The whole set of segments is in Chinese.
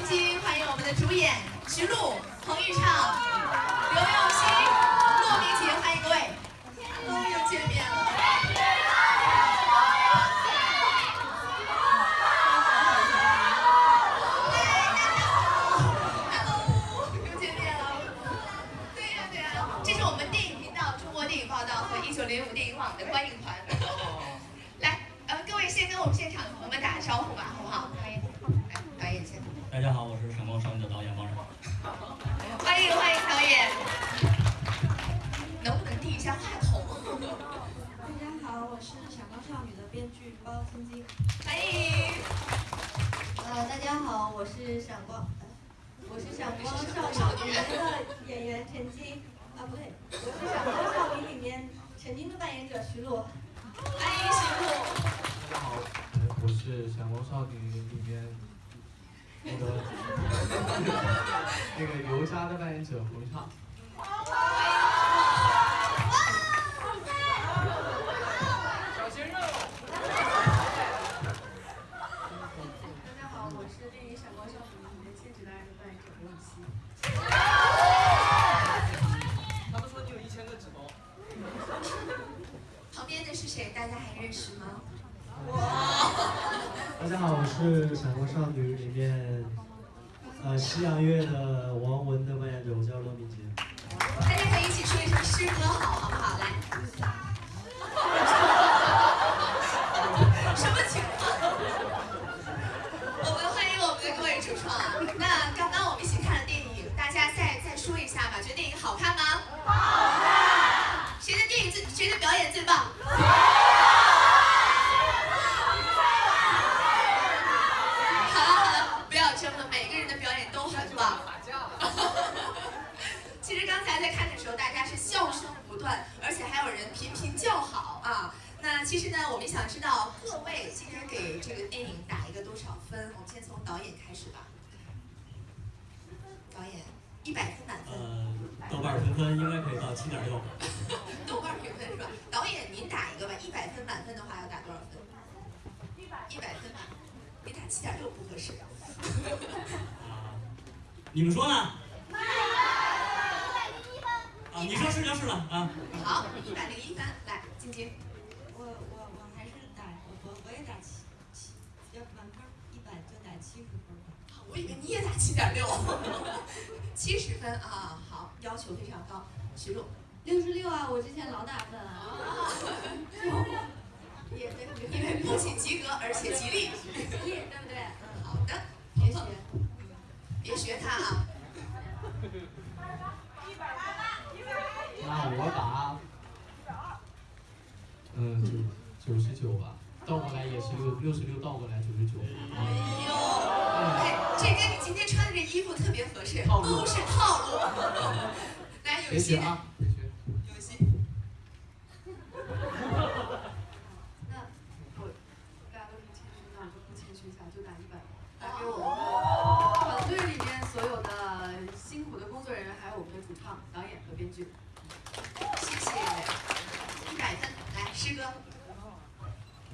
欢迎我们的主演徐璐、彭昱畅。少女的编剧包青青，欢迎。呃，大家好，我是闪光。我是闪光少女里面的演员陈晶。啊，不对，我是闪光少女里面陈晶的扮演者徐璐。欢迎徐璐。大家好，我是闪光少女里面那个 那个游侠的扮演者胡一畅。欢迎。是《闪光少女》里面，呃，西洋乐的王文的扮演者，我叫罗敏杰。大家可以一起说一声“诗歌好”。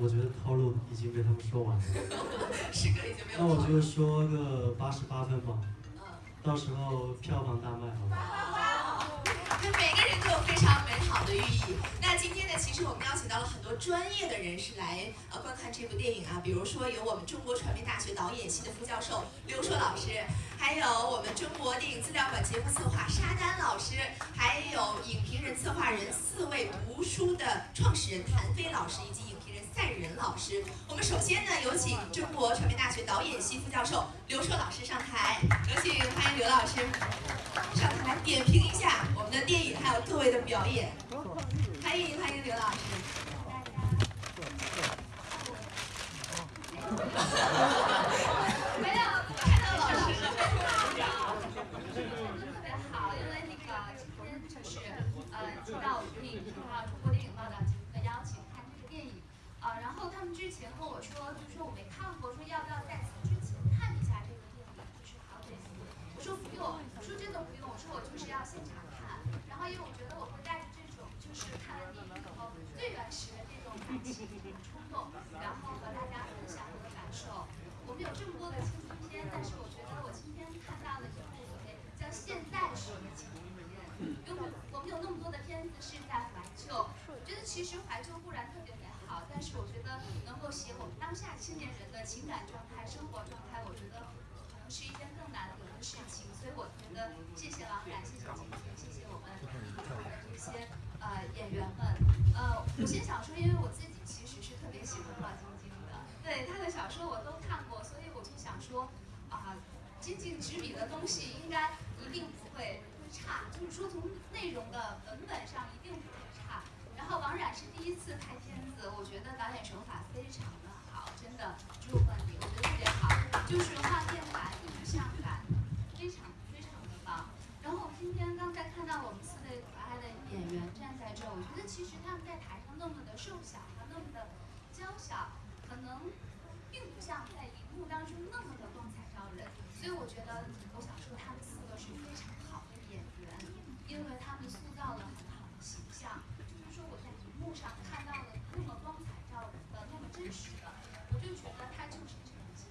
我觉得套路已经被他们说完了。那我就说个八十八分吧。嗯。到时候票房大卖。那每个人都有非常美好的寓意。那今天呢，其实我们邀请到了很多专业的人士来呃观看这部电影啊，比如说有我们中国传媒大学导演系的副教授刘硕老师，还有我们中国电影资料馆节目策划沙丹老师，还有影评人、策划人、四位读书的创始人谭飞老师以及影。赛仁老师，我们首先呢，有请中国传媒大学导演系副教授刘硕老师上台，有请，欢迎刘老师。上台点评一下我们的电影，还有各位的表演，欢迎欢迎刘老师。有那么多的片子是在怀旧，我觉得其实怀旧固然特别美好，但是我觉得能够写我们当下青年人的情感状态、生活状态，我觉得可能是一件更难得的事情。所以我觉得谢谢王冉，谢谢金姐，谢谢我们的这些呃演员们。呃，我先想说，因为我自己其实是特别喜欢老晶晶的，对她的小说我都看过，所以我就想说啊，金靖执笔的东西应该一定不会会差，就是说从内容的文本上一定不会差。然后王冉是第一次拍片子，我觉得导演手法非常的好，真的朱冠礼，我觉得特别好，就是画面感、影像感非常非常的棒。然后今天刚才看到我们四位可爱的演员站在这儿，我觉得其实他们在台上那么的瘦小，那么的娇小，可能并不像在荧幕当中那么的光彩照人。所以我觉得，我想说他们四个是非常好的演员，因为他们塑造了很好的形象。就是说我在荧幕上看到的那么光彩照人的、那么真实的，我就觉得他就是陈晶，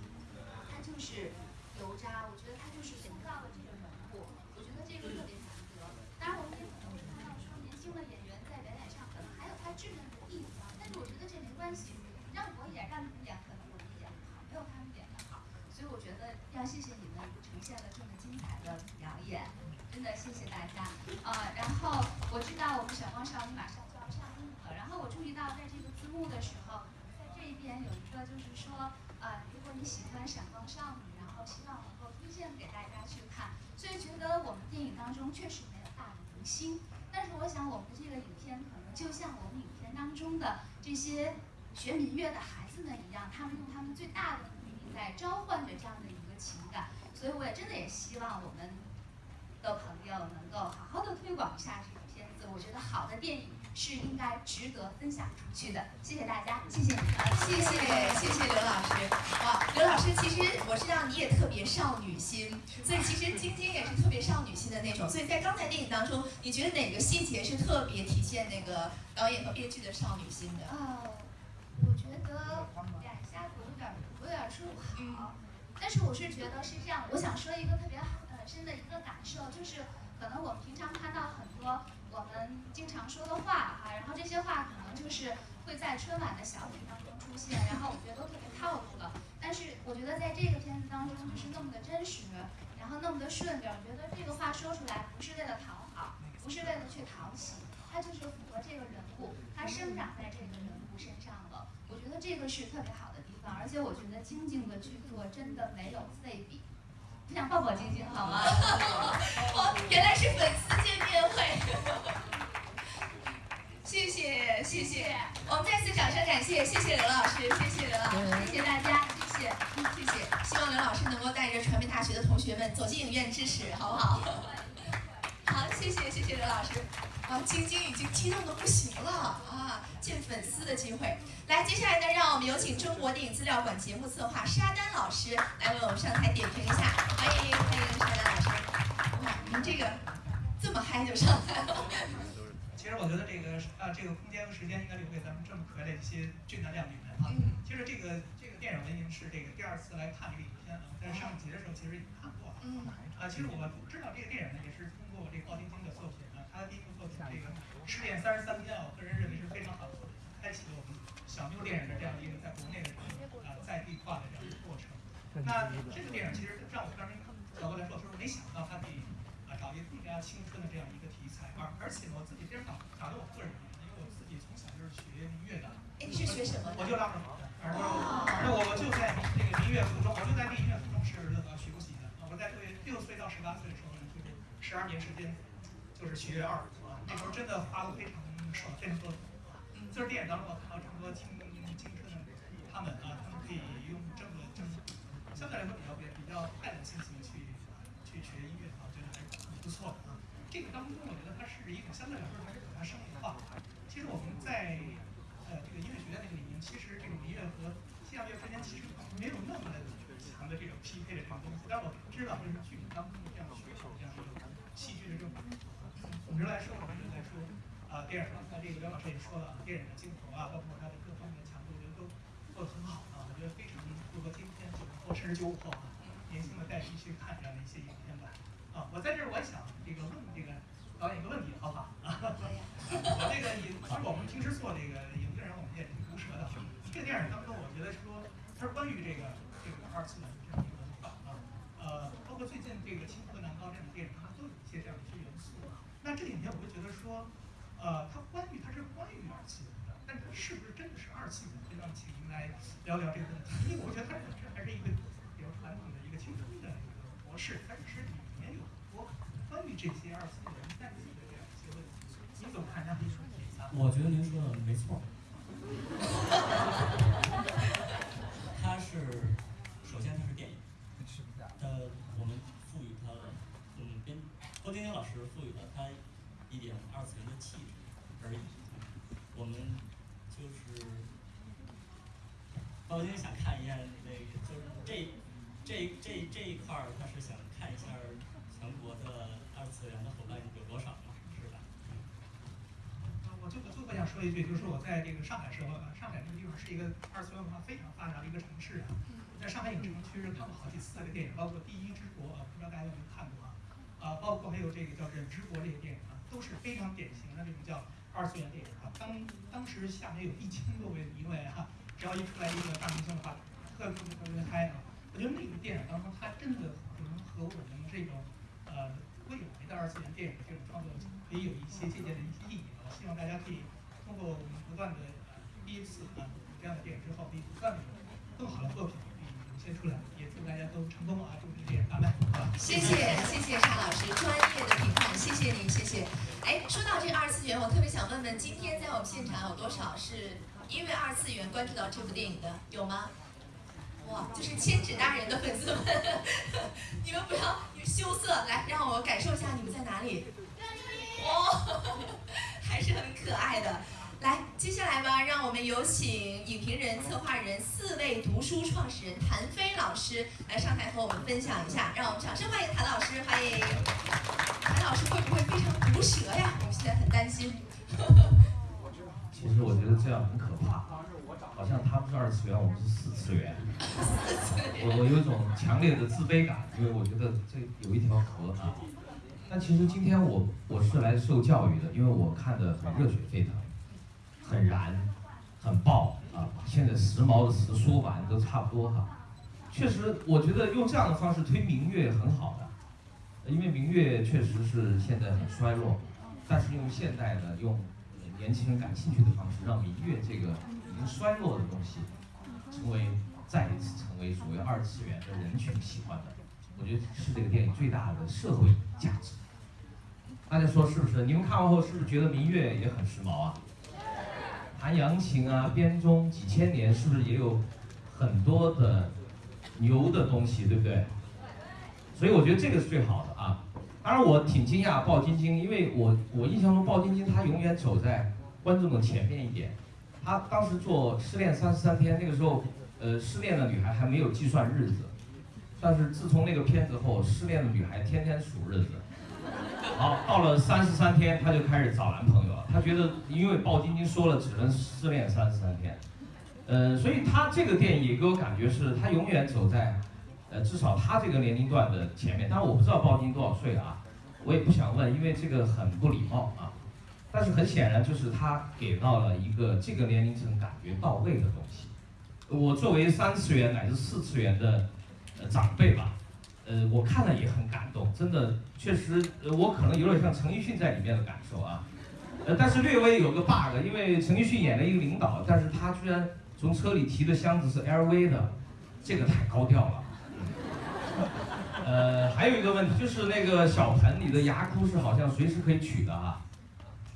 他就是油渣，我觉得他就是塑造了这个人物，我觉得这个特别难得。当然，我们也可能会看到说年轻的演员在表演上可能还有他稚嫩的地方，但是我觉得这没关系，让我演让你们演，可能我们演不好，没有他们演的好。所以我觉得要谢谢你们呈现了这么精彩的表演，真的谢谢大家。呃，然后我知道我们闪光少女马上就要上映了，然后我注意到在这个字幕的时候，在这一边有一个就是说，呃，如果你喜欢闪光少女，然后希望能够推荐给大家去看。所以觉得我们确实没有大的明星，但是我想我们的这个影片可能就像我们影片当中的这些学民乐的孩子们一样，他们用他们最大的努力在召唤着这样的一个情感。所以我也真的也希望我们的朋友能够好好的推广一下这个片子。我觉得好的电影是应该值得分享出去的。谢谢大家，谢谢你。谢谢谢谢刘老师，哇，刘老师，其实我知道你也特别少女心，所以其实晶晶也是特别少女心的那种。所以在刚才电影当中，你觉得哪个细节是特别体现那个导演和编剧的少女心的？哦，我觉得两下子有点有点说不好，但是我是觉得是这样，我想说一个特别呃深的一个感受，就是可能我们平常看到很多我们经常说的话哈，然后这些话可能就是会在春晚的小品当中出现，然后我觉得都特别套路了。但是我觉得在这个片子当中就是那么的真实，然后那么的顺溜，我觉得这个话说出来不是为了讨好，不是为了去讨喜，它就是符合这个人物，它生长在这个人物身上了。我觉得这个是特别好的地方，而且我觉得晶晶的剧作真的没有废笔。我想抱抱晶晶好吗？哦，原来是粉丝见面会。谢谢谢谢，我们再次掌声感谢，谢谢刘老师，谢谢刘老师，谢谢大家，谢谢谢谢，希望刘老师能够带着传媒大学的同学们走进影院支持，好不好？好，谢谢谢谢刘老师。啊，晶晶已经激动的不行了啊！见粉丝的机会，来，接下来呢，让我们有请中国电影资料馆节目策划沙丹老师来为我们上台点评一下，欢迎欢迎沙丹老师。哇，您这个这么嗨就上来了。其实我觉得这个啊，这个空间和时间应该留给咱们这么可爱的一些俊男靓女们啊。嗯其实这个这个电影呢已经是这个第二次来看这个影片了，在上集的时候其实已经看过了。嗯啊，其实我知道这个电影呢，也是通过这个鲍晶晶的作品啊，他的第一部作品这个《失恋三十三天》，我个人认为是非常好的作品，开启了我们小妞电影的这样一个在国内的这种啊在地化的这样一个过程。那这个电影其实让我当时角度来说，就是没想到他可以啊找一个更加青春的这样一个题材，而而且呢，我自己非常打打动我个人，因为我自己从小就是学音乐的，哎，你是学什么的？我就拉着好的，而那我我就在这个民乐附中，我就在民乐附中是呃学过习的啊。我在对六岁到十八岁的时候呢，就是十二年时间，就是七月二胡啊。那时候真的花了非常少，非常多啊。就是电影当中我看到这么多青青春的他们啊，他们可以用这么这么相对来说快乐的心情去去学音乐啊，我觉得还是很不错的啊。这个当中我觉得它是一种相对来说还是比较生活化。其实我们在呃这个音乐学院那个里面，其实这种民乐和西洋乐之间其实没有那么强的这种匹配的这种东西。但我知道这是剧当中的这样需求，这样一种戏剧的这种。总之来说，我们来说啊，电影刚才这个刘老师也说了，电影的镜头啊，包括它的各方面的强度，我觉得都做得很好啊，我觉得非常符合今天九零后甚至九五后啊年轻的代去去看这样的一些影片吧。啊，我在这儿我想这个问这个导演一个问题，好不好？啊，我这个也，其实我们平时做这个影评人，我们也挺毒舌的。这个电影当中，我觉得说它是关于这个这个二次元这样一个文化啊，呃，包括最近这个《青河南高》这样的电影，它都有一些这样的一些元素。那这里面我会觉得说，呃，它关于它是关于二次元的，但它是不是真的是二次元？就让请您来聊聊这个问题，因为我觉得它本身还是一个比较传统的一个青春的模式，它只是里面有很多关于这些二次元代际的这样一些问题。你怎么看这样的一个问题啊？我觉得您说的没错。它是，首先它是电影，呃，我们赋予它，嗯，编郭晶晶老师赋予了它一点二次元的气质而已。我们就是，高晶想看一眼那，这这这一块儿，他是想看一下全国的二次元的伙伴有多少嘛，是吧？啊，我就我最后想说一句，就是我在这个上海时候，呃上海这个地方是一个二次元文化非常发达的一个城市啊。在上海影城区看过好几次这个电影，包括《第一之国》啊，不知道大家有没有看过啊？啊，包括还有这个叫《忍之国》这个电影啊，都是非常典型的这种叫二次元电影啊。当当时下面有一千多位评委哈，只要一出来一个大明星的话，特别特别嗨啊！我觉得那个电影当中，它真的可能和我们这种呃未来的二次元电影这种创作可以有一些借鉴的一些意义我。希望大家可以通过我们不断的第一次啊这样的电影之后，可以不断的更好的作品可以涌现出来，也祝大家都成功啊！祝这个电影大卖！谢谢谢谢沙老师专业的评判，谢谢您，谢谢。哎，说到这二次元，我特别想问问，今天在我们现场有多少是因为二次元关注到这部电影的？有吗？哇，就是千纸大人的粉丝们，你们不要羞涩，来让我感受一下你们在哪里。哇，还是很可爱的。来，接下来吧，让我们有请影评人、策划人、四位读书创始人谭飞老师来上台和我们分享一下。让我们掌声欢迎谭老师，欢迎。谭老师会不会非常毒舌呀？我现在很担心。其实我觉得这样很可怕，好像他们是二次元，我们是四次元。我我有一种强烈的自卑感，因为我觉得这有一条河啊。但其实今天我我是来受教育的，因为我看的很热血沸腾，很燃，很爆啊！现在时髦的词说完都差不多哈。确实，我觉得用这样的方式推明月很好的，因为明月确实是现在很衰落，但是用现代的用年轻人感兴趣的方式，让明月这个已经衰落的东西，成为再一次成为所谓二次元的人群喜欢的，我觉得是这个电影最大的社会价值。大家说是不是？你们看完后是不是觉得明月也很时髦啊？弹扬琴啊，编钟几千年，是不是也有很多的牛的东西，对不对？所以我觉得这个是最好的啊。当然我挺惊讶鲍晶晶，因为我我印象中鲍晶晶她永远走在观众的前面一点。她当时做《失恋三十三天》，那个时候，呃，失恋的女孩还没有计算日子，但是自从那个片子后，失恋的女孩天天数日子。好，到了三十三天，她就开始找男朋友了。她觉得，因为鲍晶晶说了只能失恋三十三天，呃，所以她这个电影也给我感觉是，她永远走在，呃，至少她这个年龄段的前面。当然我不知道鲍晶多少岁啊，我也不想问，因为这个很不礼貌啊。但是很显然，就是他给到了一个这个年龄层感觉到位的东西。我作为三次元乃至四次元的呃长辈吧。呃，我看了也很感动，真的，确实，呃，我可能有点像陈奕迅在里面的感受啊，呃，但是略微有个 bug，因为陈奕迅演了一个领导，但是他居然从车里提的箱子是 LV 的，这个太高调了。呃，还有一个问题就是那个小盆，你的牙箍是好像随时可以取的啊，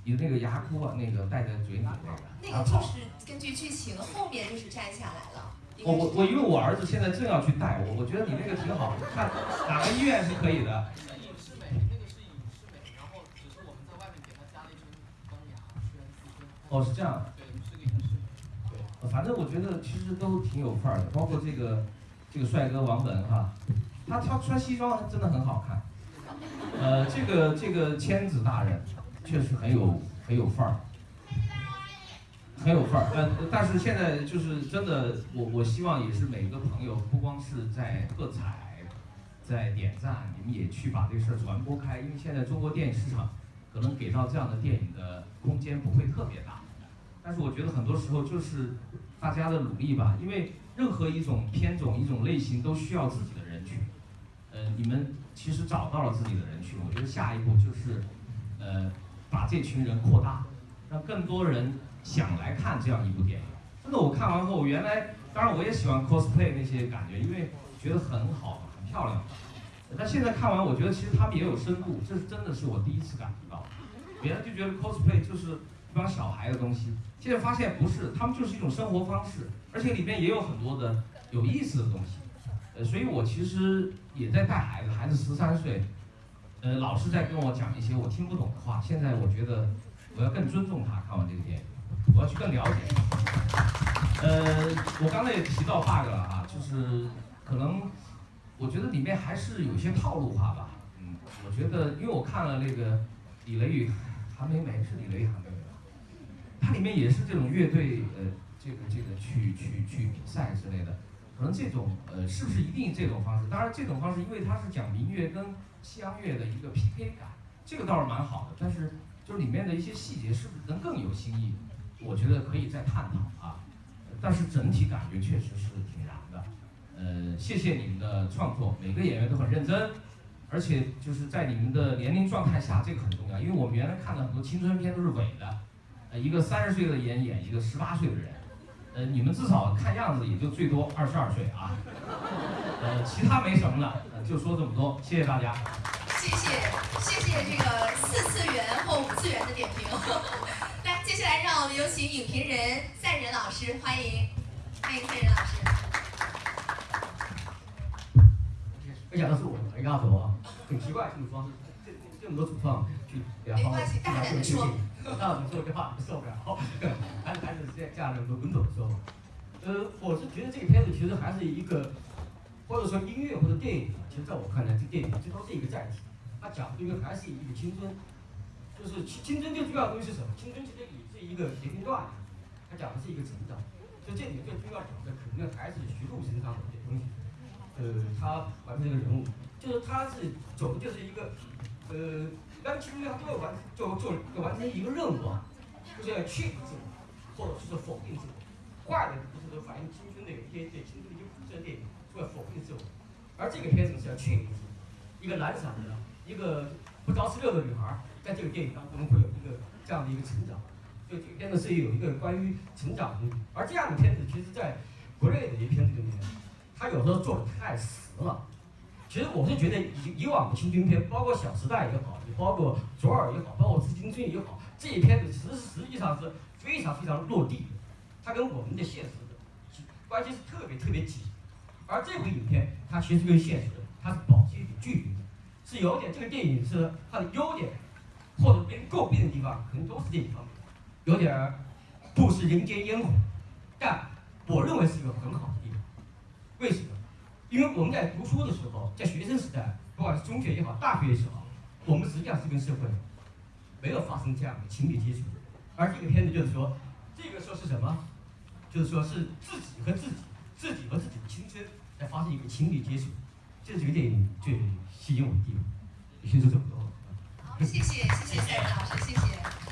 你的那个牙箍啊，那个戴在嘴里那个，那个就是根据剧情后面就是摘下来了。我我我，因为我儿子现在正要去戴，我我觉得你那个挺好，看哪个医院是可以的。隐适美，那个是影视美，然后只是我们在外面给它加了一层钢牙。哦，是这样的。对，是个隐适美。对，反正我觉得其实都挺有范儿的，包括这个这个帅哥王文哈，他他穿西装真的很好看。呃，这个这个千子大人确实很有很有范儿。很有范儿，但，但是现在就是真的，我我希望也是每个朋友，不光是在喝彩，在点赞，你们也去把这事儿传播开，因为现在中国电影市场可能给到这样的电影的空间不会特别大，但是我觉得很多时候就是大家的努力吧，因为任何一种片种、一种类型都需要自己的人群，呃，你们其实找到了自己的人群，我觉得下一步就是呃把这群人扩大，让更多人想来看这样一部电影。真的，我看完后，原来当然我也喜欢 cosplay 那些感觉，因为觉得很好。很漂亮，但现在看完，我觉得其实他们也有深度，这是真的是我第一次感觉到。原来就觉得 cosplay 就是一帮小孩的东西，现在发现不是，他们就是一种生活方式，而且里面也有很多的有意思的东西。呃，所以我其实也在带孩子，孩子十三岁，呃，老师在跟我讲一些我听不懂的话。现在我觉得我要更尊重他，看完这个电影，我要去更了解。呃，我刚才也提到 bug 了啊，就是可能。我觉得里面还是有些套路化吧，嗯，我觉得，因为我看了那个李雷雨韩梅梅是李雷雨韩梅梅吧，它里面也是这种乐队，呃，这个这个去去去比赛之类的，可能这种呃是不是一定这种方式？当然这种方式，因为它是讲民乐跟西洋乐的一个 PK 感，这个倒是蛮好的，但是就是里面的一些细节是不是能更有新意？我觉得可以再探讨啊，但是整体感觉确实是挺燃的。呃，谢谢你们的创作，每个演员都很认真，而且就是在你们的年龄状态下，这个很重要，因为我们原来看的很多青春片都是伪的，呃，一个三十岁的演演一个十八岁的人，呃，你们至少看样子也就最多二十二岁啊，呃，其他没什么了，就说这么多，谢谢大家。谢谢谢谢这个四次元或五次元的点评，来，接下来让我们有请影评人赛仁老师，欢迎欢迎赛仁老师。没想到是我来告诉我，很奇怪这种方式，这这么多主创去，然后大家这么休息，大家说这话受不了，还还是这样的轮走的时候，呃，我是觉得这个片子其实还是一个，或者说音乐或者电影，其实在我看来，这电影这都是一个载体，它讲的应该还是一个青春，就是青青春最重要的东西是什么？青春其实也是一个年龄段，它讲的是一个成长，所以这里面最重要讲的肯定还是徐璐身上的一些东西。呃，他完成一个人物，就是他是走的就是一个，呃，但其实他都要完，就就要完成一个任务啊，就是要确定自我，或者是否定自我。坏的不是说反映青春的一些对青春的一些古色电影，是要否定自我。而这个片子是要确定。一个懒散的，一个不着四六的女孩，在这个电影当中会有一个这样的一个成长。所以这个片子是有一个关于成长的。而这样的片子，其实在国内的一些片子里面。他有时候做的太实了，其实我是觉得以以往的青春片，包括《小时代》也好，也包括《左耳》也好，包括《致青春》也好，这一片子实实际上是非常非常落地的，它跟我们的现实的关系是特别特别紧。而这部影片，它其实跟现实它是保持一点距离的，是有点这个电影是它的优点，或者被诟病的地方，可能都是这一方面，有点不食人间烟火，但我认为是一个很好的地方。为什么？因为我们在读书的时候，在学生时代，不管是中学也好，大学也好，我们实际上是跟社会没有发生这样的亲密接触。而这个片子就是说，这个时候是什么？就是说是自己和自己，自己和自己的青春发生一个情侣接触。这是这个电影最吸引我的地方。先说这么多。好，谢谢谢谢夏雨老师，谢谢。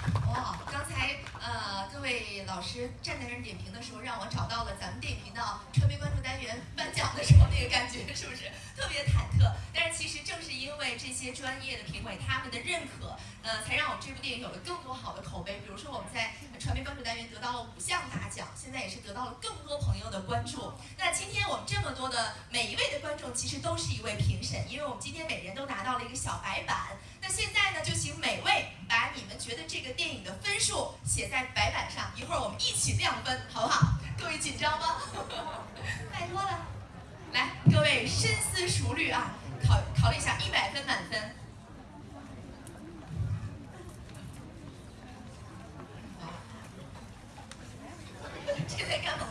被，老师站在那儿点评的时候，让我找到了咱们电影频道传媒关注单元颁奖的时候那个感觉，是不是特别忐忑？但是其实正是因为这些专业的评委他们的认可，呃，才让我们这部电影有了更多好的口碑。比如说我们在传媒关注单元得到了五项大奖，现在也是得到了更多朋友的关注。那今天我们这么多的每一位的观众，其实都是一位评审，因为我们今天每人都拿到了一个小白板。那现在呢，就请每位把你们觉得这个电影的分数写在白板上，一会儿我们一起亮分，好不好？各位紧张吗？拜托了，来，各位深思熟虑啊，考考虑一下，一百分满分。这在干嘛？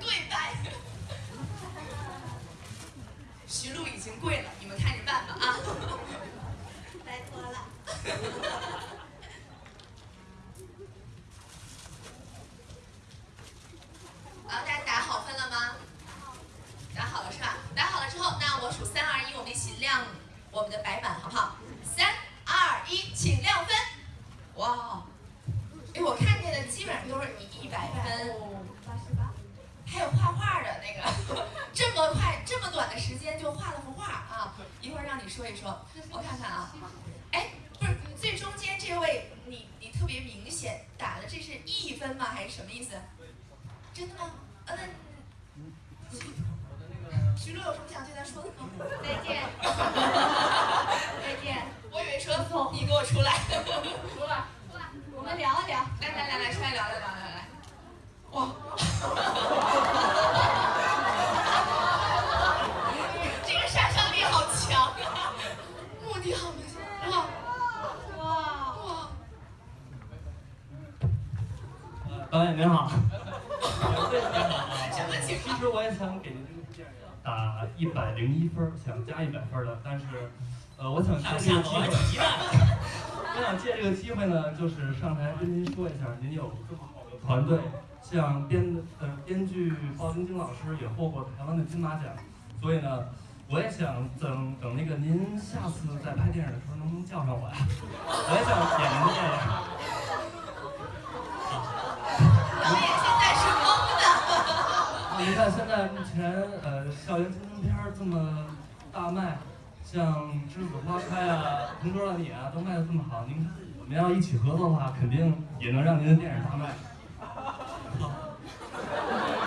跪拜。徐璐已经跪了，你们看着办吧啊。好了，大家打好分了吗？打好了是吧？打好了之后，那我数三二一，我们一起亮我们的白板，好不好？三二一，请亮分！哇，哎，我看见的基本上都是你一百分，还有画画的那个，这么快，这么短的时间就画了幅画啊！一会儿让你说一说，我看看啊。哎，不是最中间这位，你你特别明显打的这是一分吗？还是什么意思？真的吗？呃，徐璐有什么想想借这个机会，我想借这个机会呢，就是上台跟您说一下，您有这么好的团队，像编呃编剧鲍晶晶老师也获过台湾的金马奖，所以呢，我也想等等那个您下次再拍电影的时候能不能叫上我呀？我也想演您的电影。导演现在是懵的。您看现在目前呃校园青春片这么大卖，像《栀子花开》啊，《同桌的你》啊，都卖的这么好。您看我们要一起合作的话，肯定也能让您的电影大卖。好，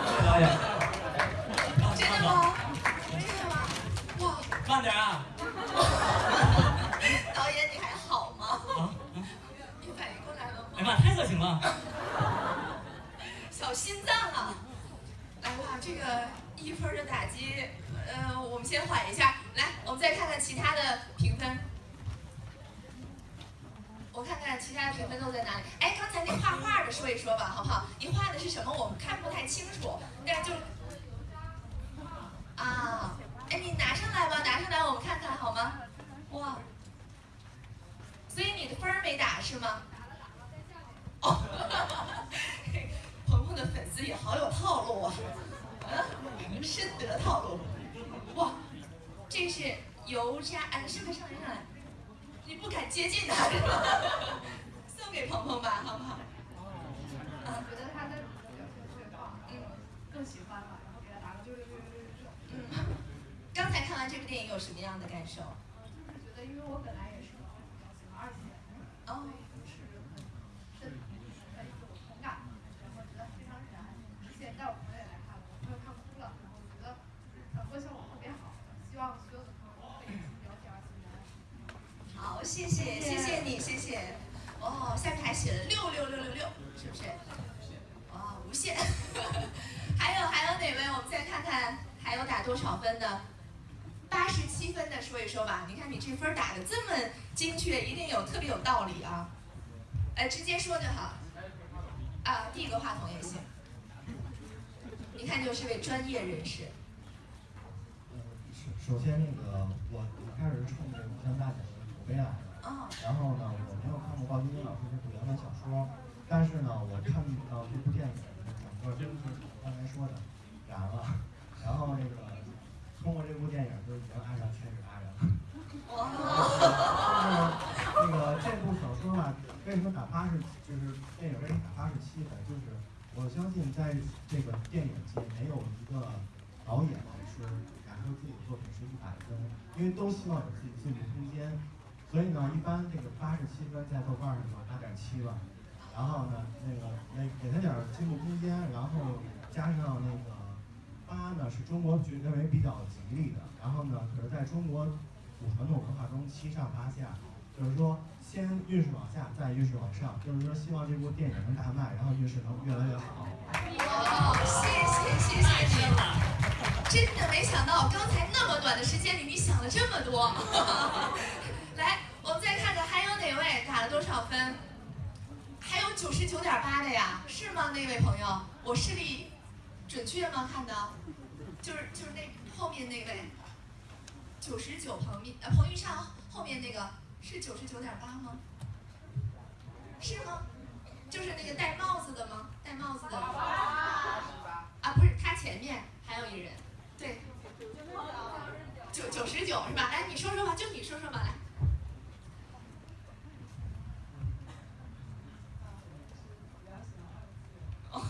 谢谢 导演。真的吗？真的吗？哇！慢点啊！导演你还好吗？啊？你反应过来了吗？哎妈，太热情了！小心脏啊！来吧，这个一分的打击，呃，我们先缓一下。来，我们再看看其他的评分。我看看其他的评分都在哪里。哎，刚才那画画的说一说吧，好不好？你画的是什么？我们看不太清楚，但就啊，哎，你拿上来吧，拿上来我们看看好吗？哇，所以你的分没打是吗？嗯，深得套路。哇，这是油炸，哎，上来上来上来，你不敢接近他是吗？送给鹏鹏吧，好不好？啊，觉得他的表现嗯，更喜欢了，然后给他打个六六六六六六。嗯，刚才看完这部电影有什么样的感受？就是觉得，因为我本来也是比较喜欢二次元，哦，是很深很有同感。我觉得非常燃。之前带我朋友也来看了，我朋友看哭了。然后我觉得就是传播效果特别好，希望所有的朋友都可以去了解二次元。好，谢谢，谢谢你，谢谢。哦，下面还写了六六六六六，是不是？哇，无限。还有还有哪位？我们再看看还有打多少分的？八十七分的说一说吧。你看你这分打的这么精确，一定有特别有道理啊。呃，直接说就好。啊，递个话筒也行。一看就是位专业人士。首先那个我我开始是冲着武乡大奖的口碑来的，然后呢，我没有看过鲍晶晶老师这部原文小说，但是呢，我看到这部电影整个真是刚才说的燃了，然后那个通过这部电影就已经爱上千纸大人了。就是那个这部小说吧，为什么打八十？就是电影为什么打八十七分？就是我相信在这个电影界没有一个导演是敢说自己作品是一百分，因为都希望有自己进步空间。所以呢，一般这个八十七分在豆瓣上就八点七了。然后呢，那个那给他点进步空间，然后加上那个八呢，是中国觉认为比较吉利的。然后呢，可是在中国古传统文化中七上八下，就是说先运势往下，再运势往上，就是说希望这部电影能大卖，然后运势能越来越好。哇，谢谢谢谢你，真的没想到刚才那么短的时间里你想了这么多。来，我们再看看还有哪位打了多少分？九十九点八的呀，是吗？那位朋友，我视力准确吗？看的，就是就是那后面那位，九十九彭玉呃彭昱畅后面那个是九十九点八吗？是吗？就是那个戴帽子的吗？戴帽子的。啊，不是，他前面还有一人，对，九九十九是吧？来，你说说吧，就你说说吧，来。哦。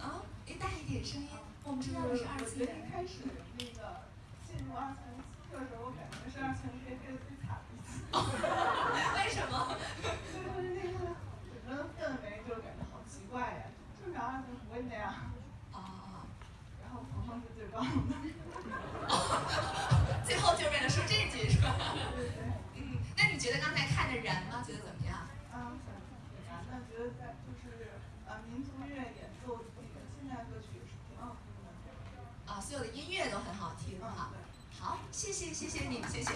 啊，你大一点声音，哇。们知道的是二次元。开始那个进入二次元的时候，我感觉是二次元界黑的最惨的一次。为什么？就是那个整个氛围就是感觉好奇怪呀，正常二次元不会那样。啊。然后鹏鹏是最棒的。最后就是为了说这句是吧？嗯，那你觉得刚才看的燃吗？觉得怎么？燃的觉得在就是呃民族乐演奏那个现代歌曲也是挺好听的。啊，所有的音乐都很好听啊。好，谢谢谢谢你，谢谢。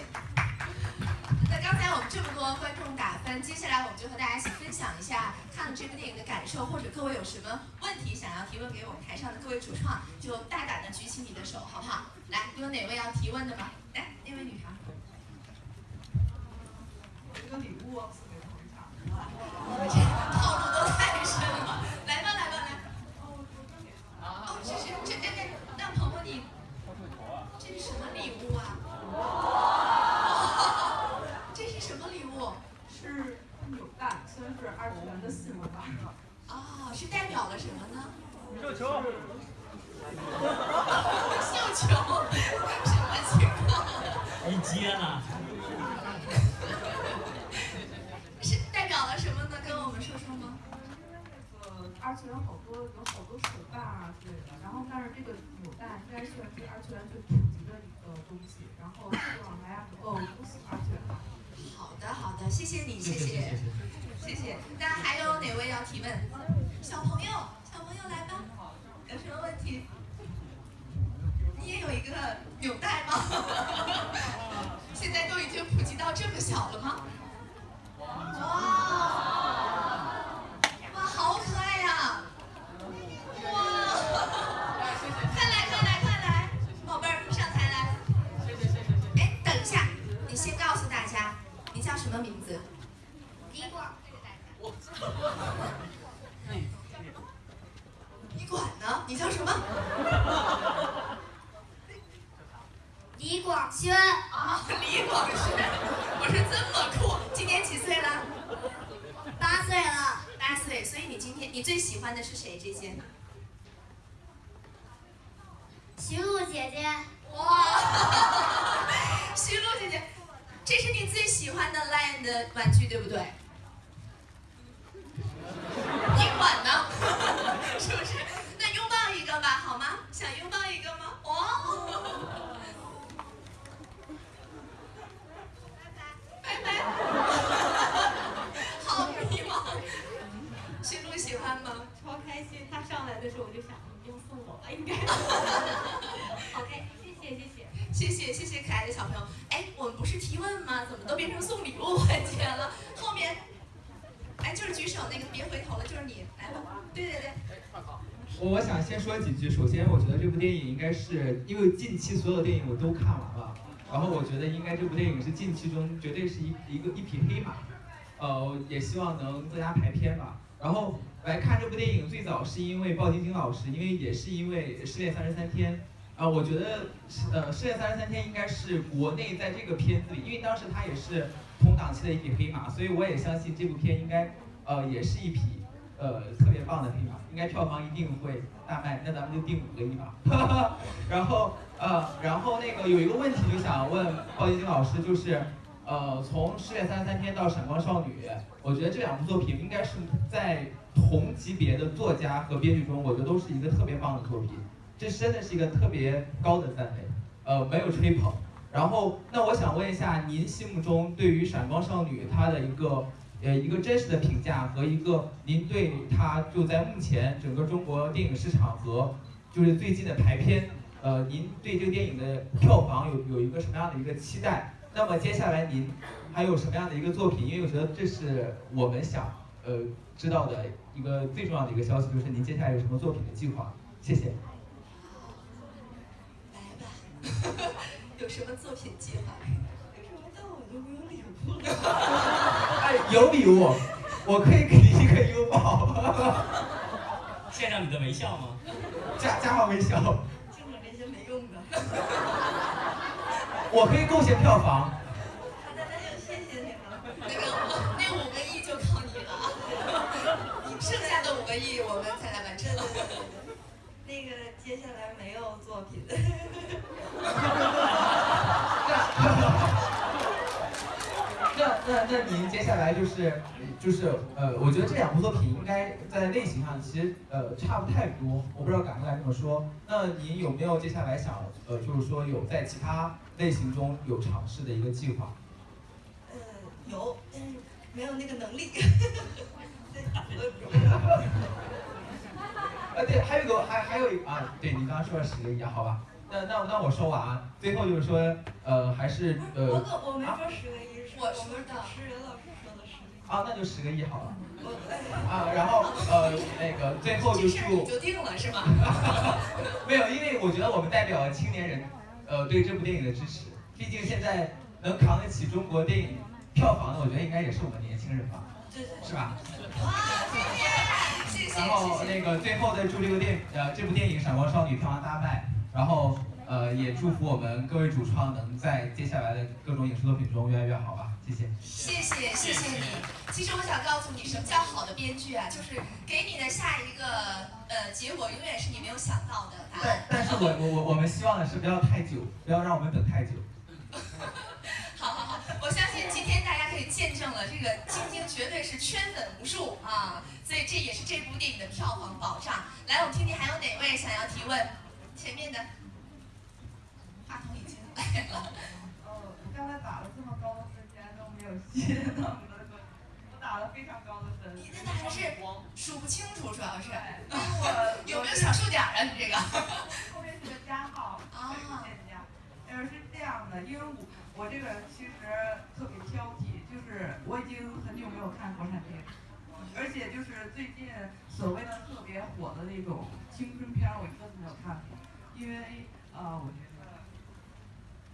那刚才我们这么多观众打分，接下来我们就和大家一起分享一下看了这部电影的感受，或者各位有什么问题想要提问给我们台上的各位主创，就大胆的举起你的手，好不好？来，有哪位要提问的吗？来，那位女孩。有一个礼物。套路都太深了，来吧来吧来。哦，这是这这这，那鹏鹏你，这是什么礼物啊？这是什么礼物？是扭蛋，虽然是二次元的信物吧。哦，是代表了什么呢？宇宙球。次元好多有好多手办啊之类的，然后但是这个扭蛋应该算是二次元最普及的一个东西，然后希望大家能够不死二次元。好的好的，谢谢你，谢谢，谢谢。那还有哪位要提问？小朋友，小朋友来吧，有什么问题？你也有一个纽带吗？现在都已经普及到这么小了吗？哇，叫什么名字？李广。你管呢？你叫什么？李广轩啊，李广轩，我是这么酷，今年几岁了？八岁了。八岁，所以你今天你最喜欢的是谁？这些？徐璐姐姐。哇，徐璐姐姐，这是你最喜欢的 Lion 的玩具，对不对？你管呢？是不是？那拥抱一个吧，好吗？想拥抱一个吗？哦。拜拜。拜拜提问吗？怎么都变成送礼物环节了？后面，哎，就是举手那个，别回头了，就是你，来吧。对对对。我想先说几句。首先，我觉得这部电影应该是因为近期所有电影我都看完了，然后我觉得应该这部电影是近期中绝对是一一个一匹黑马，呃，也希望能增加排片吧。然后来看这部电影，最早是因为鲍晶晶老师，因为也是因为《失恋三十三天》啊，我觉得呃《失恋三十三天》应该是国内在这个片子里，因为当时它也是同档期的一匹黑马，所以我也相信这部片应该呃也是一匹呃特别棒的黑马，应该票房一定会大卖，那咱们就定五个亿吧。然后呃然后那个有一个问题就想问鲍晶晶老师，就是。呃，从《失恋三十三天》到《闪光少女》，我觉得这两部作品应该是在同级别的作家和编剧中，我觉得都是一个特别棒的作品。这真的是一个特别高的赞美，呃，没有吹捧。然后，那我想问一下，您心目中对于《闪光少女》它的一个呃一个真实的评价和一个您对它就在目前整个中国电影市场和就是最近的排片，呃，您对这个电影的票房有有一个什么样的一个期待？那么接下来您还有什么样的一个作品？因为我觉得这是我们想呃知道的一个最重要的一个消息，就是您接下来有什么作品的计划？谢谢。有什么作品计划？为什么到我就没有礼物了？哎，有礼物，我可以给你一个拥抱。献上你的微笑吗？加加上微笑。听着这些没用的。我可以贡献票房。好的，那就谢谢你了。那个，那五个亿就靠你了，剩下的五个亿我们才来完成。那个接下来没有作品。那那那您接下来就是就是呃，我觉得这两部作品应该在类型上其实呃差不太多，我不知道敢不敢这么说。那您有没有接下来想呃，就是说有在其他类型中有尝试的一个计划？呃，有，但是没有那个能力。呃，对，还有个还还有一啊，对你刚刚说了十个亿，好吧？那那那我说完啊，最后就是说呃，还是呃。我可我没说十个亿。我说的，是任老师说的十个亿。啊，那就十个亿好了。啊，然后呃，那个最后就祝。就定了是吗？没有，因为我觉得我们代表青年人，呃，对这部电影的支持。毕竟现在能扛得起中国电影票房的，我觉得应该也是我们年轻人吧。对对。是吧？哇，谢谢。然后那个最后再祝这个电呃这部电影《闪光少女》票房大卖，然后呃也祝福我们各位主创能在接下来的各种影视作品中越来越好吧。谢谢，谢谢谢谢你。其实我想告诉你，什么叫好的编剧啊？就是给你的下一个呃结果，永远是你没有想到的答案。但是我我我我们希望的是不要太久，不要让我们等太久。好好好，我相信今天大家可以见证了这个晶晶绝对是圈粉无数啊，所以这也是这部电影的票房保障。来，我们听听还有哪位想要提问？前面的话筒已经来了。哦，刚才打了这么高的分。竟然都没有戏呢，我打了非常高的分。你那打的是数不清楚，主要是。我有没有小数点啊？你这个？后面是个加号，啊，添加。呃，是这样的，因为我我这个人其实特别挑剔，就是我已经很久没有看国产电影，而且就是最近所谓的特别火的那种青春片，我一个都没有看过，因为呃，我觉得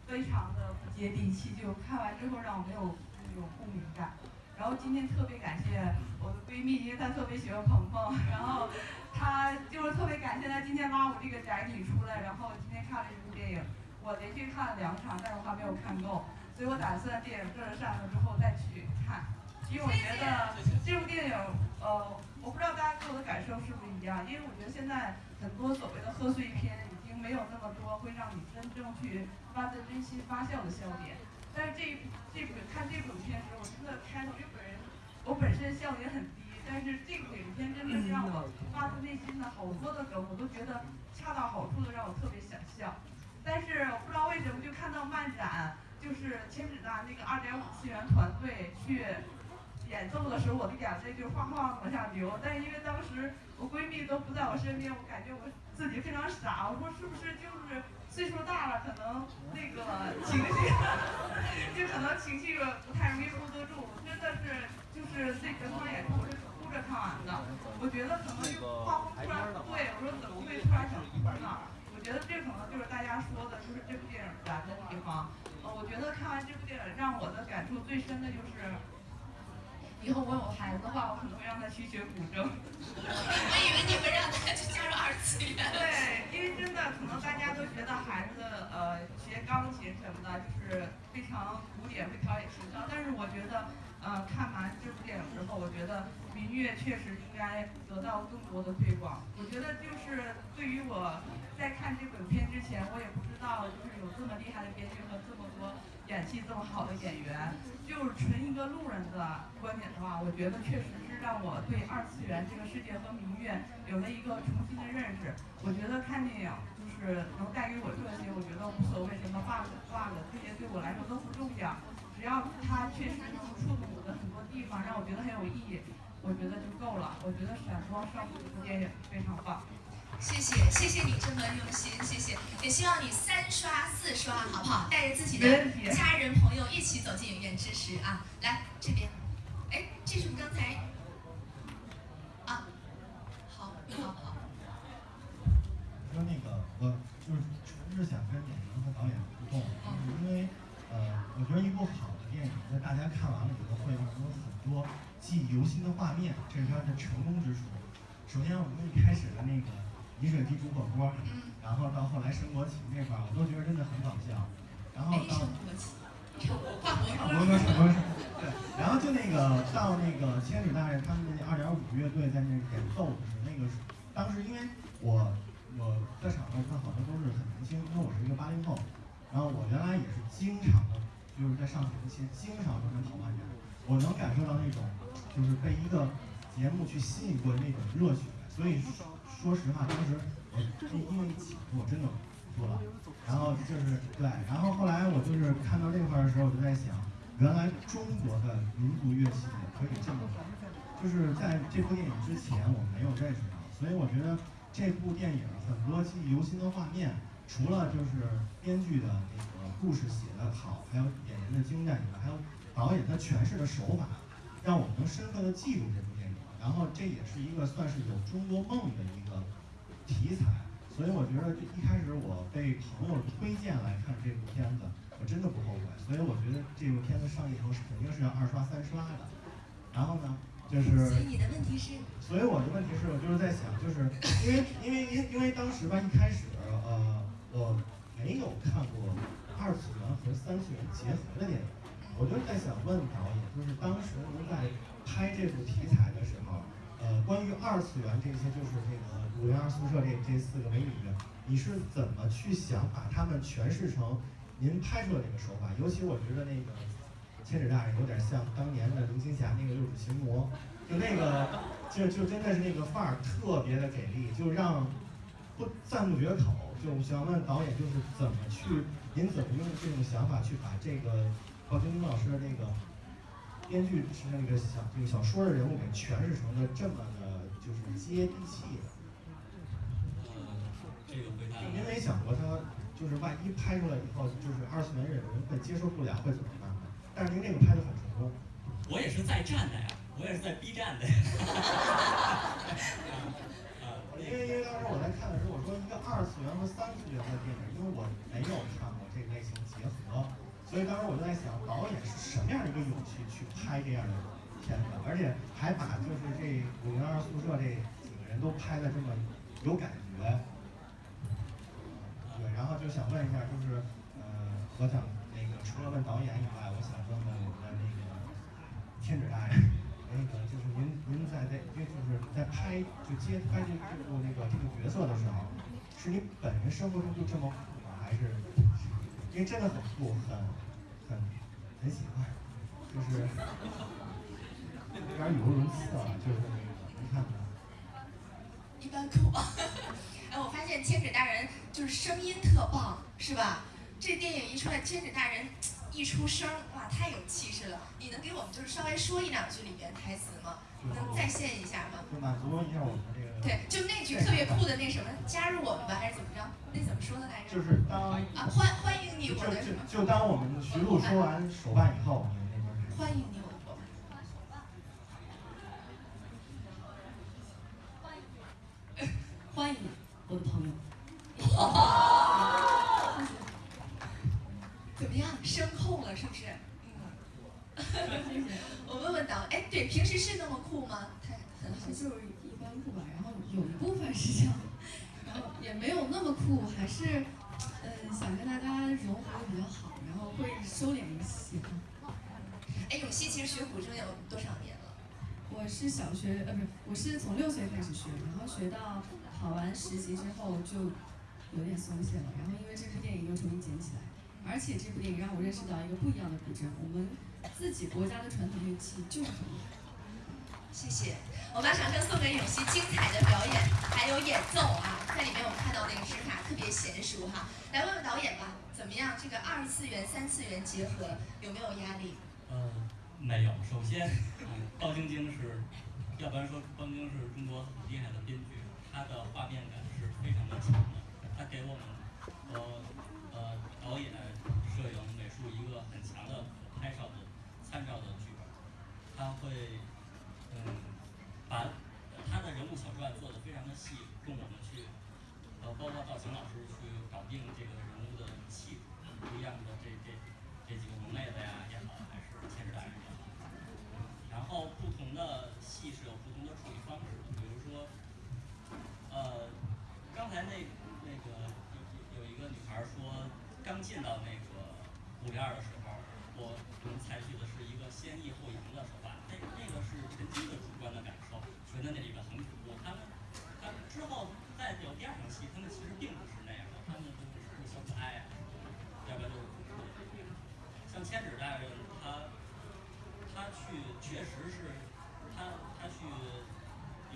非常的不接地气，就看完之后让我没有。那种共鸣感，然后今天特别感谢我的闺蜜，因为她特别喜欢鹏鹏，然后她就是特别感谢她今天拉我这个宅女出来，然后今天看了一部电影，我连续看了两场，但是我还没有看够，所以我打算电影这上了之后再去看，因为我觉得这部电影，呃，我不知道大家给我的感受是不是一样，因为我觉得现在很多所谓的贺岁片已经没有那么多会让你真正去发自真心发笑的笑点。但是这这部看这部影片时候，我真的开头，因为本人我本身笑点很低，但是这部影片真的是让我发自内心的好多的梗，我都觉得恰到好处的让我特别想笑。但是我不知道为什么，就看到漫展，就是千纸大那个二点五次元团队去演奏的时候，我的眼泪就哗哗往下流。但是因为当时我闺蜜都不在我身边，我感觉我自己非常傻，我说是不是就是。岁数大了，可能那个情绪，就可能情绪不太容易 hold 得住。真的是，就是那整场演出我是哭着看完的。我觉得可能就画风突然不对，我说怎么会突然想哭呢？我觉得这可能就是大家说的，就是这部电影难的地方。呃，我觉得看完这部电影，让我的感触最深的就是。以后我有孩子的话，我可能会让他去学古筝。我以为你会让他去加入二次元。对，因为真的可能大家都觉得孩子呃学钢琴什么的，就是非常古典，会陶冶情操。但是我觉得，呃，看完这部电影之后，我觉得民乐确实应该得到更多的推广。我觉得就是对于我在看这本片之前，我也不知道就是有这么厉害的编剧和这么多演技这么好的演员。就是纯一个路人的观点的话，我觉得确实是让我对二次元这个世界和民乐有了一个重新的认识。我觉得看电影就是能带给我这些，我觉得无所谓什么 bug bug，这些对我来说都不重要。只要它确实能触动我的很多地方，让我觉得很有意义，我觉得就够了。我觉得《闪光少女》这部电影非常棒。谢谢，谢谢你这么用心，谢谢，也希望你三刷四刷，好不好？带着自己的家人朋友一起走进影院支持啊！来这边，哎，这是我们刚才啊？好，好，好。说那个，我就是纯是想跟演员和导演互动，因为呃，我觉得一部好的电影，在大家看完了以后，会有很多记忆犹新的画面，这是他的成功之处。首先，我们一开始的那个。饮水机煮火锅，然后到后来升国旗那块儿，我都觉得真的很搞笑。然后到，差不多差不多是，对。然后就那个到那个千里大人他们那二点五乐队在那演奏的时候，那个当时因为我我在场上看好多都是很年轻，因为我是一个八零后，然后我原来也是经常的，就是在上学期经常都跟跑漫展，我能感受到那种就是被一个节目去吸引过那种热血，所以说实话，当时我因为一起我真的哭了，然后就是对，然后后来我就是看到这块的时候，我就在想，原来中国的民族乐器也可以这么好。就是在这部电影之前，我没有认识到，所以我觉得这部电影很多记忆犹新的画面，除了就是编剧的那个故事写得好，还有演员的精湛以外，还有导演他诠释的手法，让我们能深刻的记住这部电影。然后这也是一个算是有中国梦的一个题材，所以我觉得一开始我被朋友推荐来看这部片子，我真的不后悔。所以我觉得这部片子上映以后是肯定是要二刷三刷的。然后呢？就是，所以你的问题是，所以我的问题是我就是在想，就是因为因为因因为当时吧，一开始呃我没有看过二次元和三次元结合的电影，我就在想问导演，就是当时您在拍这部题材的时候，呃，关于二次元这些，就是那个五零二宿舍这这四个美女，你是怎么去想把她们诠释成您拍出的这个手法？尤其我觉得那个。千纸大人有点像当年的林青霞那个六指琴魔，就那个，就就真的是那个范儿特别的给力，就让不赞不绝口。就想问导演，就是怎么去，您怎么用这种想法去把这个鲍晶晶老师的那个编剧是那个小这个小说的人物给诠释成了这么的，就是接地气的。这个回答。您没想过他就是万一拍出来以后，就是二次元人会接受不了，会怎么办？但是您这个拍的很成功，我也是在站的呀，我也是在 B 站的呀。因为因为当时我在看的时候，我说一个二次元和三次元的电影，因为我没有看过这个类型结合，所以当时我就在想，导演是什么样的一个勇气去拍这样的片子，而且还把就是这五零二宿舍这几个人都拍的这么有感觉。对，然后就想问一下，就是呃，我想那个除了问导演以外，我想问问我们的那个。天子大人，那个就是您，您在在，就是在拍就接拍这部那个这个角色的时候，是你本人生活中就这么酷吗？还是因为真的很酷，很很很喜欢，就是有点语无伦次啊，就是你看。一般酷。哎，我发现天子大人就是声音特棒，是吧？这电影一出来，天子大人。一出声，哇，太有气势了！你能给我们就是稍微说一两句里面台词吗？能再现一下吗？就满足一下我们这个。对，就那句特别酷的那什么，加入我们吧，还是怎么着？那怎么说的来着？就是当啊，欢欢迎你，我的什么？就当我们徐璐说完手办以后，你们那边是？欢迎你，我的伙伴。欢迎我的朋友。怎么样，声控了是不是？嗯。哎，对，平时是那么酷吗？太很好，就是一般酷吧。然后有一部分是这样，然后也没有那么酷，还是嗯想跟大家融合的比较好，然后会收敛一些。哎，永熙其实学古筝有多少年了？我是小学呃不是，我是从六岁开始学，然后学到考完实习之后就有点松懈了，然后因为这部电影又重新捡起来。而且这部电影让我认识到一个不一样的古筝，我们自己国家的传统乐器就是很好。谢谢，我把掌声送给永熙精彩的表演，还有演奏啊，在里面我们看到那个指法特别娴熟哈。来问问导演吧，怎么样？这个二次元、三次元结合有没有压力？呃，没有。首先，包晶晶是，要不然说包晶晶是中国很厉害的编剧，她的画面感是非常的强的，她给我们呃。呃，导演、摄影、美术一个很强的拍照的按照的剧本，他会嗯把他的人物小传做的非常的细，供我们去呃包括造型老师去搞定这个人物的气质，不一样的这这这几个门类的呀也好，还是千纸大人也好，然后不同的戏是有不同的处理方式的，比如说呃刚才那那个。说刚进到那个五零二的时候，我们采取的是一个先抑后扬的手法，那那个是陈金的主观的感受，觉得那里边很恐怖。他们，他们之后在有。第二场戏，他们其实并不是那样的，他们就是小可爱啊，要不然就是恐怖的。像千纸大人，他他去确实是，他他去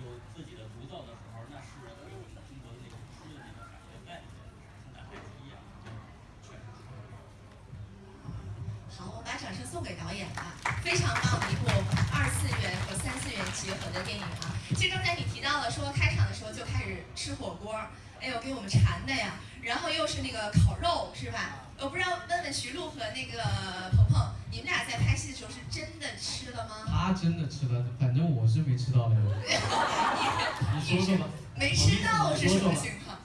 有自己的独奏的时候，那是有我们中国的那种诗的那种感觉在里面，像打太极一样，确实是。好，我把掌声送给导演的，非常棒的一部二次元和三次元结合的电影啊！其实刚才你提到了说开场的时候就开始吃火锅，哎呦给我们馋的呀，然后又是那个烤肉是吧？我不知道问问徐璐和那个鹏鹏，你们俩在拍戏的时候是真的吃了吗？他真的吃了，反正我是没吃到的。你说说吧。没吃到是什么情况？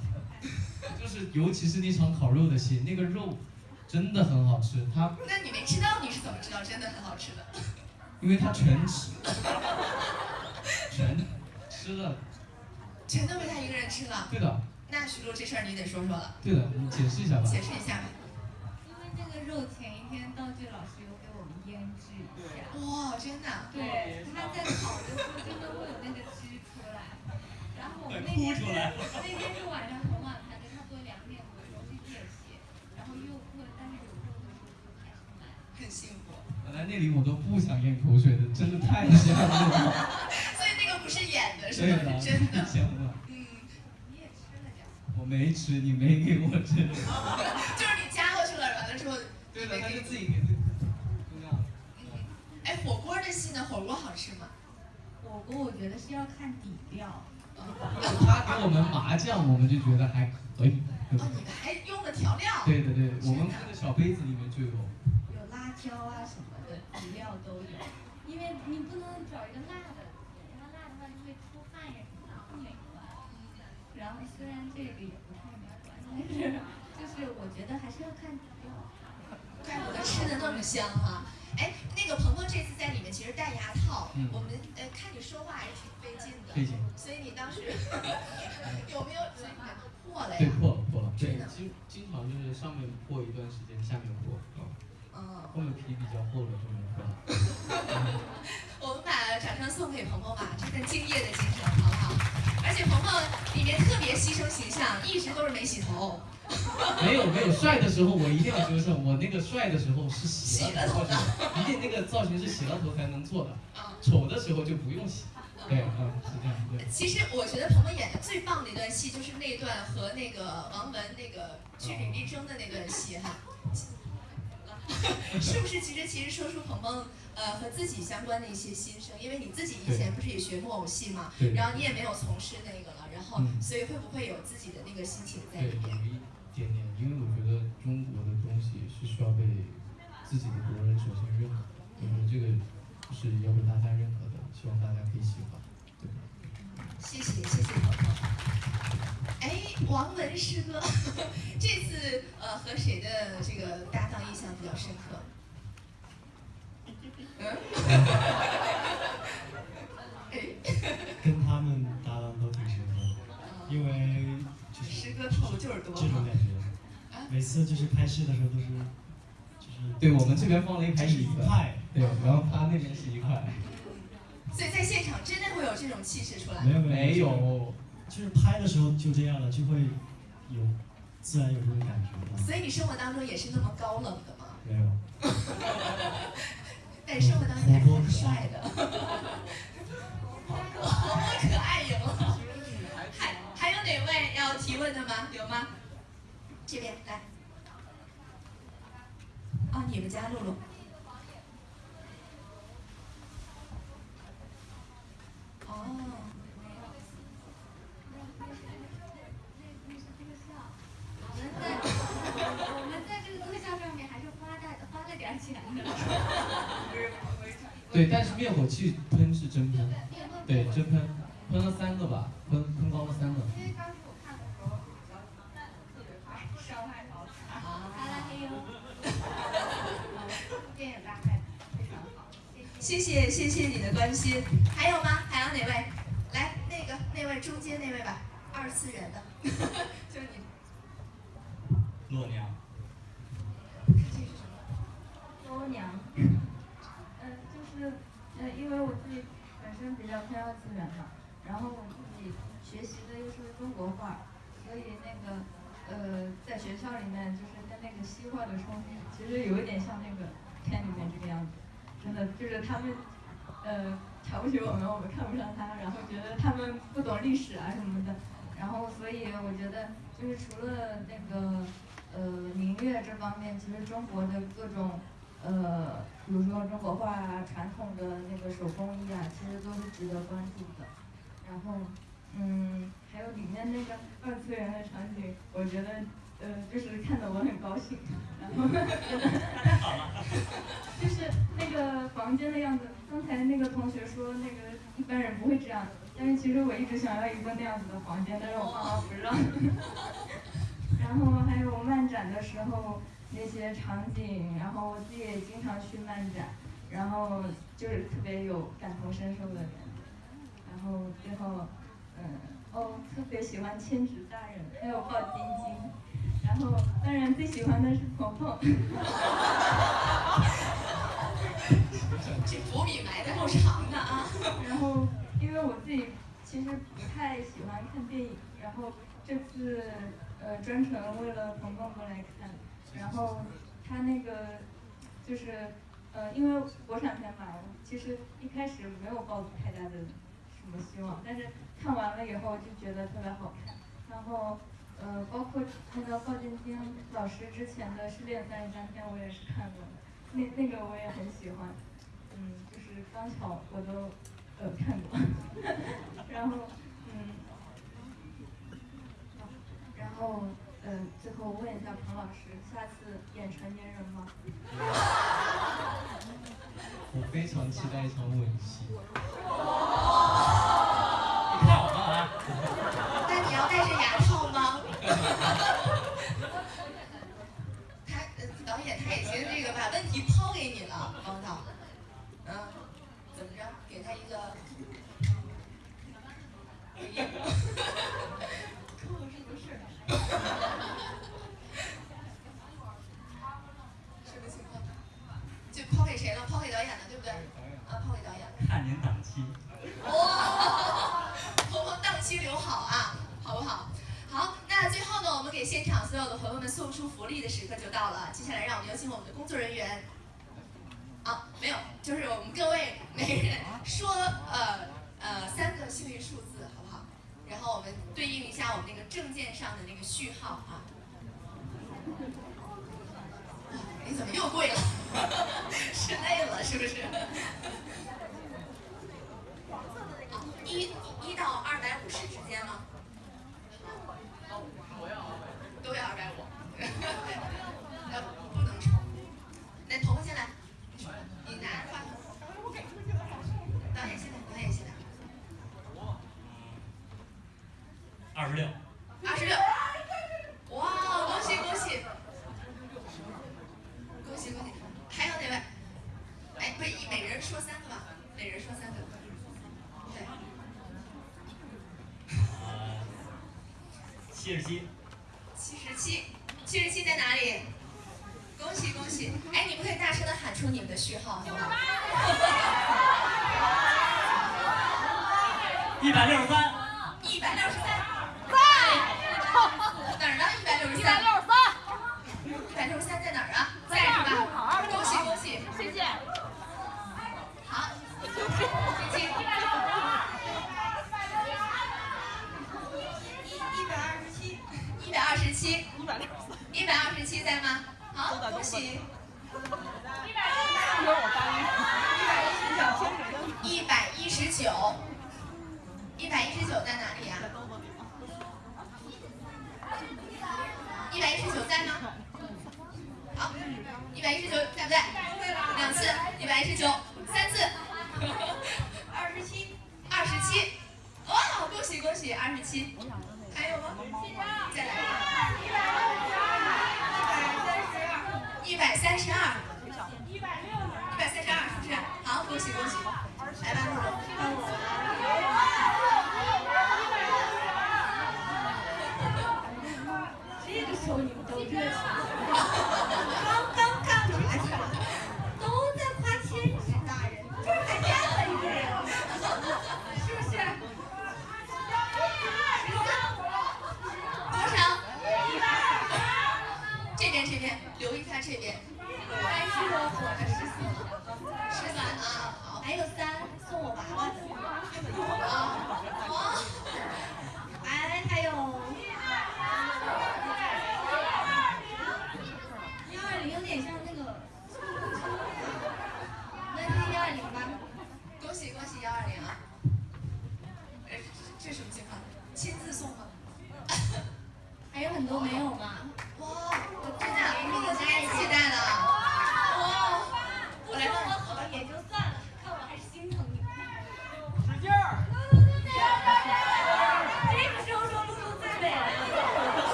就是尤其是那场烤肉的戏，那个肉真的很好吃。他那你没吃到你是怎么知道真的很好吃的？因为他全吃，全吃了。全都被他一个人吃了。对的。那徐璐这事儿你得说说了。对的，你解释一下吧。解释一下吧。因为那个肉前一天道具老师有给我们腌制一下。哇，真的。对，他在烤的时候真的会有那个汁出来。然后我们那天是 那天是晚上很晚拍的，差不多两点多钟去间歇，然后又饿，但是有肉的时候就开始买。很幸福。本来那里我都不想咽口水的，真的太香了。所以那个不是演的，是吧？是真的。香了。嗯。你也吃了点。我没吃，你没给我吃。就是你加过去了，完了之后。对了，他就自己给自己。嗯。哎，火锅的戏呢？火锅好吃吗？火锅我觉得是要看底料。他给我们麻酱，我们就觉得还可以。哦，你们还用了调料？对对对，我们那个小杯子里面就有。有辣椒啊什么的底料都有，因为你不能找一个辣的，然后辣的话就会出汗呀什么的，不美观。然后虽然这个也不太美观，但是就是我觉得还是要看底料。怪不得吃的那么香哈！哎，那个鹏鹏这次在里面其实戴牙套，我们呃看你说话还是挺费劲的。费劲。所以你当时 有没有破了呀？对，破了破了。对，经经常就是上面破一段时间，下面破。嗯。后面皮比较厚的就没破。我们把掌声送给鹏鹏吧，这份敬业的精神，好不好？而且鹏鹏里面特别牺牲形象，一直都是没洗头。没有没有，帅的时候我一定要纠正，我那个帅的时候是洗了头的，一定那个造型是洗了头才能做的。丑的时候就不用洗。对，嗯，是这样。对。其实我觉得鹏鹏演的最棒的一段戏就是那段和那个王文那个据理力争的那段戏哈。是不是？其实其实说出鹏鹏呃和自己相关的一些心声，因为你自己以前不是也学木偶戏嘛，然后你也没有从事那个了，然后所以会不会有自己的那个心情在里面？有一点点，因为我觉得中国的东西是需要被自己的国人首先认可，我觉得这个是要被大家认可的，希望大家可以喜欢。对。谢谢谢谢鹏鹏。哎，王文师哥，这次呃和谁的这个搭档印象比较深刻？嗯？跟他们搭档都挺深刻的，因为就是师哥套路就是多，这种感觉。每次就是拍戏的时候都是，就是对我们这边放了一排椅子，派，对，然后他那边是一块。所以在现场真的会有这种气势出来？没有没有。就是拍的时候就这样了，就会有自然有这种感觉。所以你生活当中也是那么高冷的吗？没有。但生活当中还是很帅的。活泼可爱赢了。还还有哪位要提问的吗？有吗？这边来。哦，你们家露露。哦。我们在这个特效上面还是花大花了点钱的。对，但是灭火器喷是真喷，对，真喷，喷了三个吧，喷喷光了三个。因为当时我看的时候比较特别怕伤害到他。哈拉嘿哟。电影大拍非常好，谢谢谢谢你的关心。还有吗？还有哪位？来，那个那位中间那位吧，二次元的，就是你。洛娘。洛娘，呃，就是呃，因为我自己本身比较偏二次元嘛，然后我自己学习的又是中国画，所以那个呃，在学校里面就是跟那个西化的冲突，其实有一点像那个片里面这个样子，真的就是他们呃瞧不起我们，我们看不上他，然后觉得他们不懂历史啊什么的，然后所以我觉得就是除了那个呃民乐这方面，其实中国的各种。呃，比如说中国画啊，传统的那个手工艺啊，其实都是值得关注的。然后，嗯，还有里面那个二次元的场景，我觉得，呃，就是看得我很高兴。然后，就是那个房间的样子。刚才那个同学说，那个一般人不会这样子，但是其实我一直想要一个那样子的房间，但是我爸妈不让。然后还有漫展的时候。那些场景，然后我自己也经常去漫展，然后就是特别有感同身受的人，然后最后，嗯，哦，特别喜欢千纸大人，还有抱晶晶，然后当然最喜欢的是鹏鹏。这伏笔埋的够长的啊！然后，因为我自己其实不太喜欢看电影，然后这次呃专程为了鹏鹏过来看。然后他那个就是，呃，因为国产片嘛，其实一开始没有抱太大的什么希望，但是看完了以后就觉得特别好看。然后，呃，包括那个鲍晶晶老师之前的《失恋三十三天》，我也是看过的，那那个我也很喜欢。嗯，就是刚巧我都呃看过。然后，嗯，然后。嗯，最后问一下彭老师，下次演成年人吗？我非常期待一场吻戏。你看我们啊！谁了？抛给导演了，对不对？啊，抛给导演。看您档期。哇，鹏鹏档期留好啊，好不好？好，那最后呢，我们给现场所有的朋友们送出福利的时刻就到了。接下来，让我们有请我们的工作人员。啊，没有，就是我们各位每人说呃呃三个幸运数字，好不好？然后我们对应一下我们那个证件上的那个序号啊。你怎么又跪了？是累了是不是？一一到二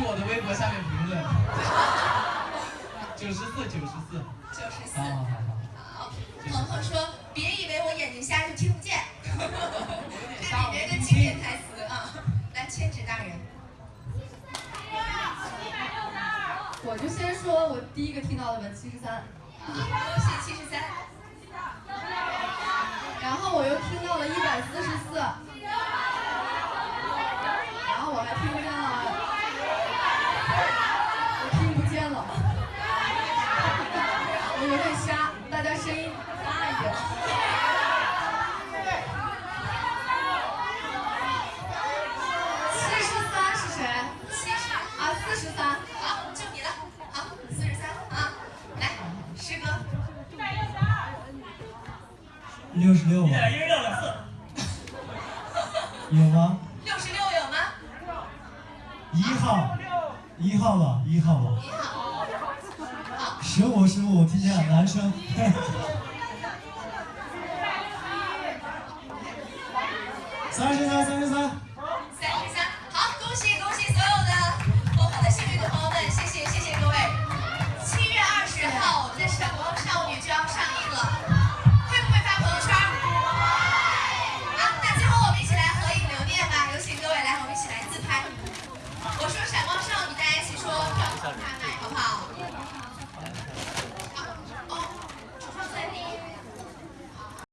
去我的微博下面评论。九十四，九十四，九十四。好，好，好。鹏鹏说：“别以为我眼睛瞎就听不见。”看里面的经典台词啊！来，千纸大人。我就先说，我第一个听到的吧七十三。恭喜七十三。